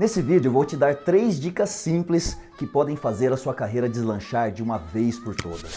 Nesse vídeo vou te dar três dicas simples que podem fazer a sua carreira deslanchar de uma vez por todas.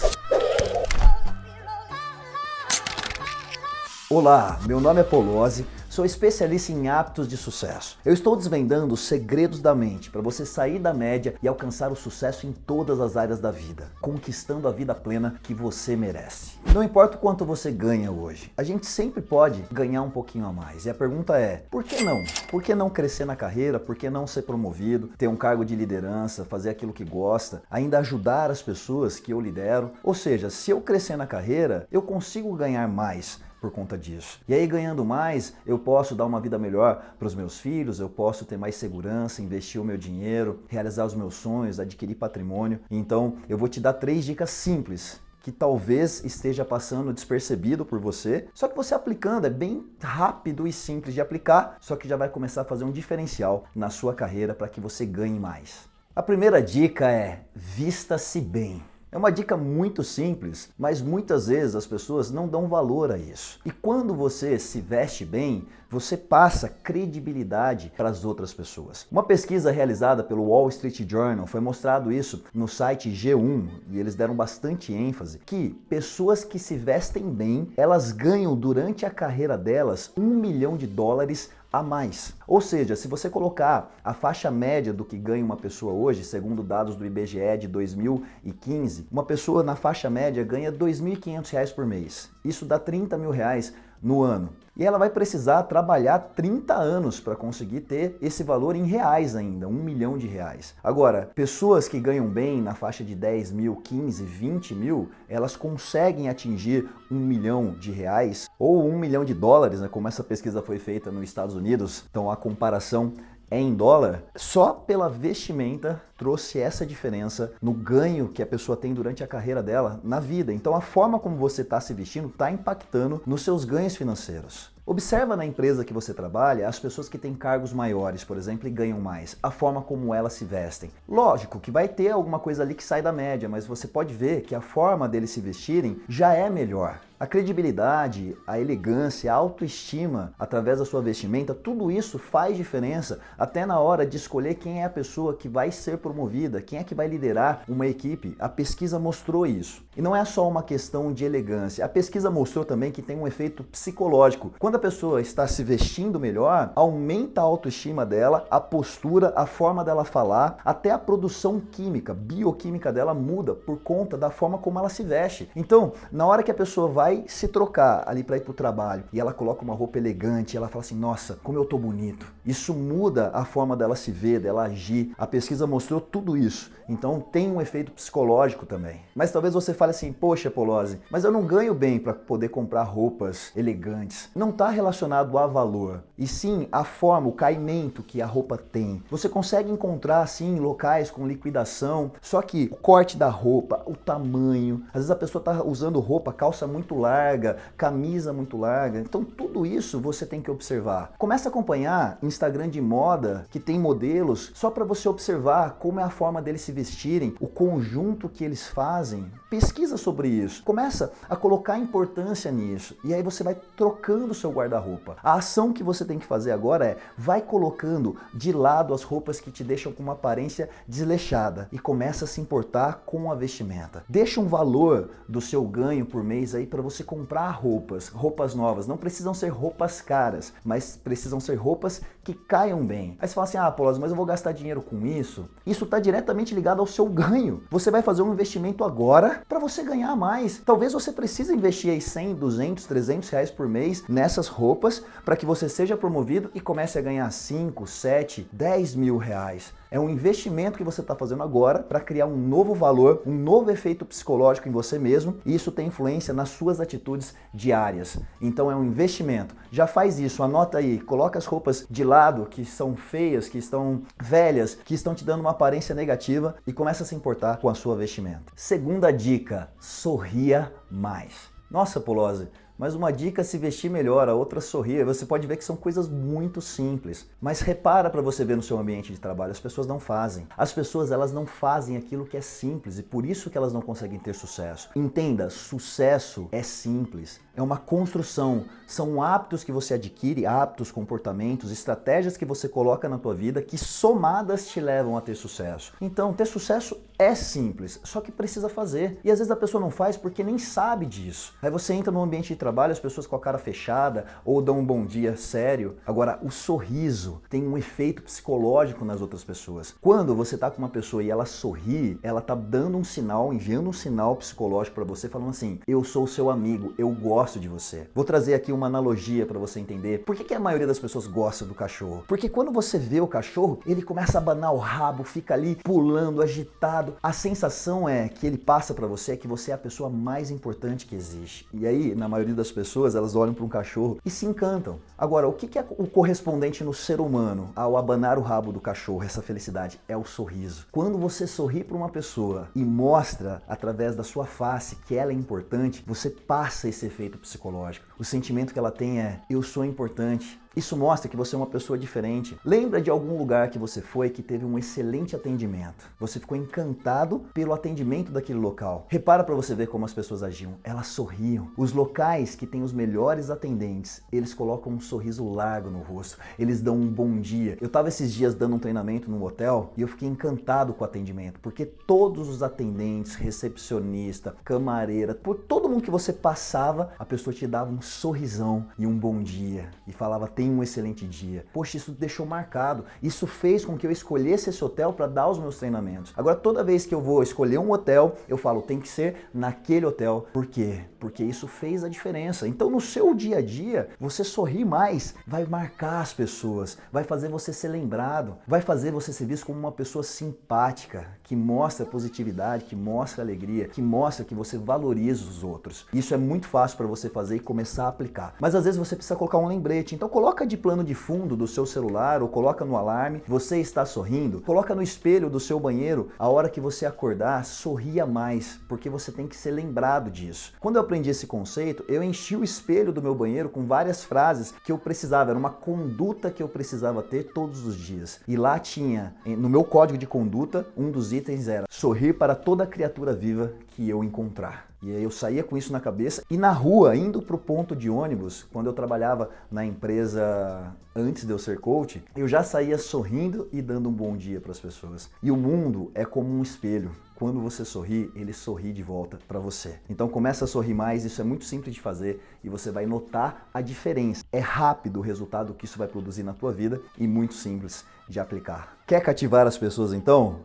Olá, meu nome é Polozzi, sou especialista em hábitos de sucesso. Eu estou desvendando os segredos da mente para você sair da média e alcançar o sucesso em todas as áreas da vida, conquistando a vida plena que você merece. Não importa o quanto você ganha hoje, a gente sempre pode ganhar um pouquinho a mais. E a pergunta é, por que não? Por que não crescer na carreira? Por que não ser promovido, ter um cargo de liderança, fazer aquilo que gosta, ainda ajudar as pessoas que eu lidero? Ou seja, se eu crescer na carreira, eu consigo ganhar mais por conta disso. E aí ganhando mais, eu posso dar uma vida melhor para os meus filhos, eu posso ter mais segurança, investir o meu dinheiro, realizar os meus sonhos, adquirir patrimônio. Então eu vou te dar três dicas simples que talvez esteja passando despercebido por você, só que você aplicando é bem rápido e simples de aplicar, só que já vai começar a fazer um diferencial na sua carreira para que você ganhe mais. A primeira dica é vista-se bem. É uma dica muito simples, mas muitas vezes as pessoas não dão valor a isso. E quando você se veste bem, você passa credibilidade para as outras pessoas. Uma pesquisa realizada pelo Wall Street Journal foi mostrado isso no site G1 e eles deram bastante ênfase que pessoas que se vestem bem, elas ganham durante a carreira delas um milhão de dólares a mais. Ou seja, se você colocar a faixa média do que ganha uma pessoa hoje, segundo dados do IBGE de 2015, uma pessoa na faixa média ganha R$ 2.500 por mês. Isso dá 30 mil reais no ano. E ela vai precisar trabalhar 30 anos para conseguir ter esse valor em reais ainda, um milhão de reais. Agora, pessoas que ganham bem na faixa de 10 mil, 15, 20 mil, elas conseguem atingir um milhão de reais ou um milhão de dólares, né, como essa pesquisa foi feita nos Estados Unidos. Então a comparação é em dólar, só pela vestimenta trouxe essa diferença no ganho que a pessoa tem durante a carreira dela na vida. Então a forma como você está se vestindo está impactando nos seus ganhos financeiros. Observa na empresa que você trabalha as pessoas que têm cargos maiores, por exemplo, e ganham mais, a forma como elas se vestem. Lógico que vai ter alguma coisa ali que sai da média, mas você pode ver que a forma deles se vestirem já é melhor. A credibilidade, a elegância, a autoestima através da sua vestimenta, tudo isso faz diferença até na hora de escolher quem é a pessoa que vai ser promovida, quem é que vai liderar uma equipe. A pesquisa mostrou isso. E não é só uma questão de elegância. A pesquisa mostrou também que tem um efeito psicológico. Quando a pessoa está se vestindo melhor, aumenta a autoestima dela, a postura, a forma dela falar, até a produção química, bioquímica dela muda por conta da forma como ela se veste. Então, na hora que a pessoa vai se trocar ali para ir para o trabalho e ela coloca uma roupa elegante, ela fala assim, nossa, como eu tô bonito. Isso muda a forma dela se ver, dela agir. A pesquisa mostrou tudo isso. Então tem um efeito psicológico também. Mas talvez você fale assim, poxa Polozzi, mas eu não ganho bem para poder comprar roupas elegantes. Não está relacionado a valor, e sim a forma, o caimento que a roupa tem. Você consegue encontrar assim locais com liquidação, só que o corte da roupa, o tamanho, às vezes a pessoa está usando roupa, calça muito larga, camisa muito larga. Então tudo isso você tem que observar. Começa a acompanhar Instagram de moda que tem modelos só para você observar como é a forma deles se vestirem, o conjunto que eles fazem. Pesquisa sobre isso. Começa a colocar importância nisso. E aí você vai trocando seu guarda-roupa. A ação que você tem que fazer agora é vai colocando de lado as roupas que te deixam com uma aparência desleixada e começa a se importar com a vestimenta. Deixa um valor do seu ganho por mês aí para você comprar roupas, roupas novas. Não precisam ser roupas caras, mas precisam ser roupas que caiam bem. Aí você fala assim, ah, Paulo, mas eu vou gastar dinheiro com isso? Isso está diretamente ligado ao seu ganho. Você vai fazer um investimento agora para você ganhar mais. Talvez você precise investir aí 100, 200, 300 reais por mês nessas roupas para que você seja promovido e comece a ganhar 5, 7, 10 mil reais. É um investimento que você está fazendo agora para criar um novo valor, um novo efeito psicológico em você mesmo e isso tem influência nas suas atitudes diárias. Então é um investimento. Já faz isso, anota aí, coloca as roupas de lado que são feias, que estão velhas, que estão te dando uma aparência negativa e começa a se importar com a sua vestimenta. Segunda dica, sorria mais. Nossa, Polose, mas uma dica é se vestir melhor, a outra sorrir. Você pode ver que são coisas muito simples. Mas repara para você ver no seu ambiente de trabalho, as pessoas não fazem. As pessoas elas não fazem aquilo que é simples e por isso que elas não conseguem ter sucesso. Entenda, sucesso é simples. É uma construção, são hábitos que você adquire, hábitos, comportamentos, estratégias que você coloca na tua vida que somadas te levam a ter sucesso. Então, ter sucesso é simples, só que precisa fazer. E às vezes a pessoa não faz porque nem sabe disso. Aí você entra no ambiente de trabalho, as pessoas com a cara fechada ou dão um bom dia sério. Agora, o sorriso tem um efeito psicológico nas outras pessoas. Quando você tá com uma pessoa e ela sorri, ela tá dando um sinal, enviando um sinal psicológico para você falando assim: "Eu sou o seu amigo, eu gosto de você. Vou trazer aqui uma analogia para você entender. Por que, que a maioria das pessoas gosta do cachorro? Porque quando você vê o cachorro, ele começa a abanar o rabo, fica ali pulando, agitado. A sensação é que ele passa para você que você é a pessoa mais importante que existe. E aí, na maioria das pessoas, elas olham para um cachorro e se encantam. Agora, o que, que é o correspondente no ser humano ao abanar o rabo do cachorro, essa felicidade? É o sorriso. Quando você sorri para uma pessoa e mostra através da sua face que ela é importante, você passa esse efeito psicológico. O sentimento que ela tem é: eu sou importante, isso mostra que você é uma pessoa diferente. Lembra de algum lugar que você foi que teve um excelente atendimento. Você ficou encantado pelo atendimento daquele local. Repara para você ver como as pessoas agiam. Elas sorriam. Os locais que têm os melhores atendentes, eles colocam um sorriso largo no rosto. Eles dão um bom dia. Eu estava esses dias dando um treinamento num hotel e eu fiquei encantado com o atendimento, porque todos os atendentes, recepcionista, camareira, por todo mundo que você passava, a pessoa te dava um sorrisão e um bom dia e falava tenha um excelente dia. Poxa, isso deixou marcado. Isso fez com que eu escolhesse esse hotel para dar os meus treinamentos. Agora, toda vez que eu vou escolher um hotel, eu falo, tem que ser naquele hotel. Por quê? Porque isso fez a diferença. Então, no seu dia a dia, você sorrir mais vai marcar as pessoas, vai fazer você ser lembrado, vai fazer você ser visto como uma pessoa simpática, que mostra positividade, que mostra alegria, que mostra que você valoriza os outros. Isso é muito fácil para você fazer e começar a aplicar. Mas às vezes você precisa colocar um lembrete. Então, coloca de plano de fundo do seu celular ou coloca no alarme, você está sorrindo. Coloca no espelho do seu banheiro, a hora que você acordar, sorria mais, porque você tem que ser lembrado disso. Quando eu aprendi esse conceito, eu enchi o espelho do meu banheiro com várias frases que eu precisava, era uma conduta que eu precisava ter todos os dias. E lá tinha, no meu código de conduta, um dos itens era sorrir para toda criatura viva que eu encontrar. E eu saía com isso na cabeça e na rua, indo para o ponto de ônibus, quando eu trabalhava na empresa antes de eu ser coach, eu já saía sorrindo e dando um bom dia para as pessoas. E o mundo é como um espelho. Quando você sorri, ele sorri de volta para você. Então começa a sorrir mais, isso é muito simples de fazer e você vai notar a diferença. É rápido o resultado que isso vai produzir na tua vida e muito simples de aplicar. Quer cativar as pessoas então?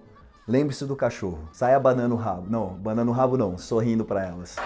Lembre-se do cachorro. Saia banando o rabo. Não, banando o rabo não, sorrindo para elas.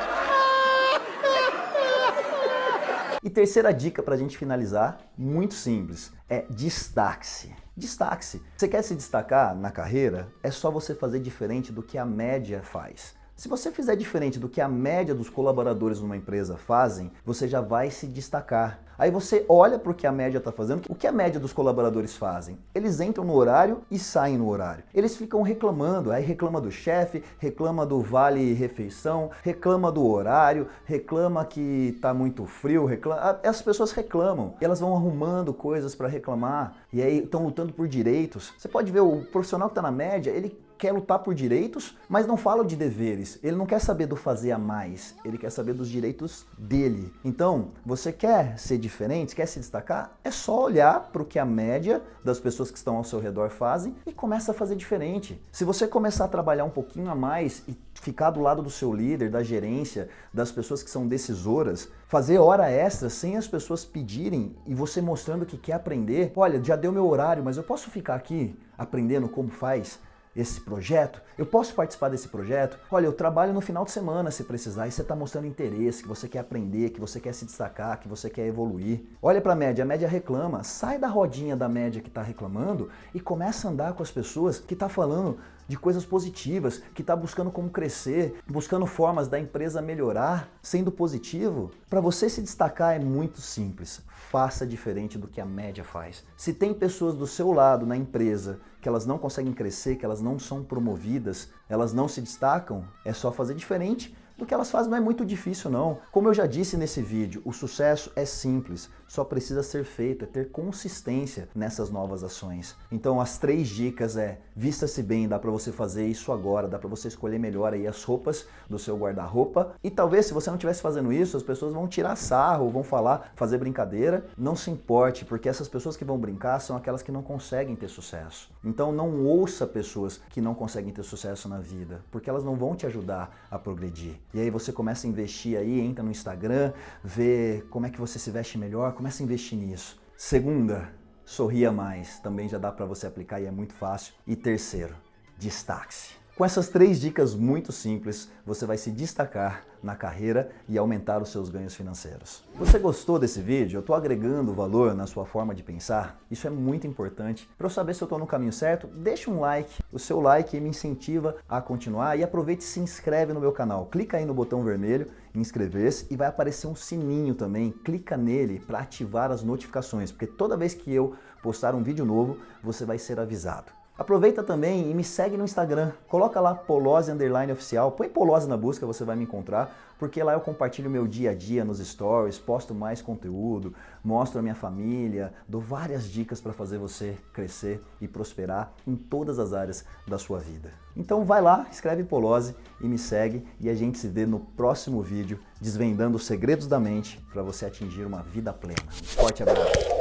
E terceira dica para a gente finalizar, muito simples, é destaque-se. Destaque-se. Você quer se destacar na carreira? É só você fazer diferente do que a média faz. Se você fizer diferente do que a média dos colaboradores numa empresa fazem, você já vai se destacar. Aí você olha para o que a média está fazendo. O que a média dos colaboradores fazem? Eles entram no horário e saem no horário. Eles ficam reclamando. Aí reclama do chefe, reclama do vale refeição, reclama do horário, reclama que está muito frio, reclama. As pessoas reclamam. Elas vão arrumando coisas para reclamar e aí estão lutando por direitos. Você pode ver o profissional que está na média, ele quer lutar por direitos, mas não fala de deveres. Ele não quer saber do fazer a mais, ele quer saber dos direitos dele. Então, você quer ser diferente, quer se destacar? É só olhar para o que a média das pessoas que estão ao seu redor fazem e começa a fazer diferente. Se você começar a trabalhar um pouquinho a mais e ficar do lado do seu líder, da gerência, das pessoas que são decisoras, fazer hora extra sem as pessoas pedirem e você mostrando que quer aprender. Olha, já deu meu horário, mas eu posso ficar aqui aprendendo como faz? Esse projeto? Eu posso participar desse projeto? Olha, eu trabalho no final de semana se precisar e você está mostrando interesse, que você quer aprender, que você quer se destacar, que você quer evoluir. Olha para a média, a média reclama. Sai da rodinha da média que está reclamando e começa a andar com as pessoas que está falando de coisas positivas, que está buscando como crescer, buscando formas da empresa melhorar, sendo positivo. Para você se destacar é muito simples. Faça diferente do que a média faz. Se tem pessoas do seu lado na empresa que elas não conseguem crescer, que elas não são promovidas, elas não se destacam, é só fazer diferente do que elas fazem não é muito difícil não. Como eu já disse nesse vídeo, o sucesso é simples, só precisa ser feito, é ter consistência nessas novas ações. Então as três dicas é, vista-se bem, dá para você fazer isso agora, dá para você escolher melhor aí as roupas do seu guarda-roupa e talvez se você não estivesse fazendo isso, as pessoas vão tirar sarro, vão falar, fazer brincadeira, não se importe, porque essas pessoas que vão brincar são aquelas que não conseguem ter sucesso. Então não ouça pessoas que não conseguem ter sucesso na vida, porque elas não vão te ajudar a progredir. E aí você começa a investir aí, entra no Instagram, vê como é que você se veste melhor, começa a investir nisso. Segunda, sorria mais, também já dá para você aplicar e é muito fácil. E terceiro, destaque-se. Com essas três dicas muito simples, você vai se destacar na carreira e aumentar os seus ganhos financeiros. Você gostou desse vídeo? Eu estou agregando valor na sua forma de pensar? Isso é muito importante. Para eu saber se eu estou no caminho certo, deixa um like. O seu like me incentiva a continuar e aproveite e se inscreve no meu canal. Clica aí no botão vermelho, inscrever-se e vai aparecer um sininho também. Clica nele para ativar as notificações, porque toda vez que eu postar um vídeo novo, você vai ser avisado. Aproveita também e me segue no Instagram, coloca lá Polose Underline Oficial, põe Polose na busca, você vai me encontrar, porque lá eu compartilho meu dia a dia nos stories, posto mais conteúdo, mostro a minha família, dou várias dicas para fazer você crescer e prosperar em todas as áreas da sua vida. Então vai lá, escreve Polose e me segue e a gente se vê no próximo vídeo desvendando os segredos da mente para você atingir uma vida plena. Um forte abraço!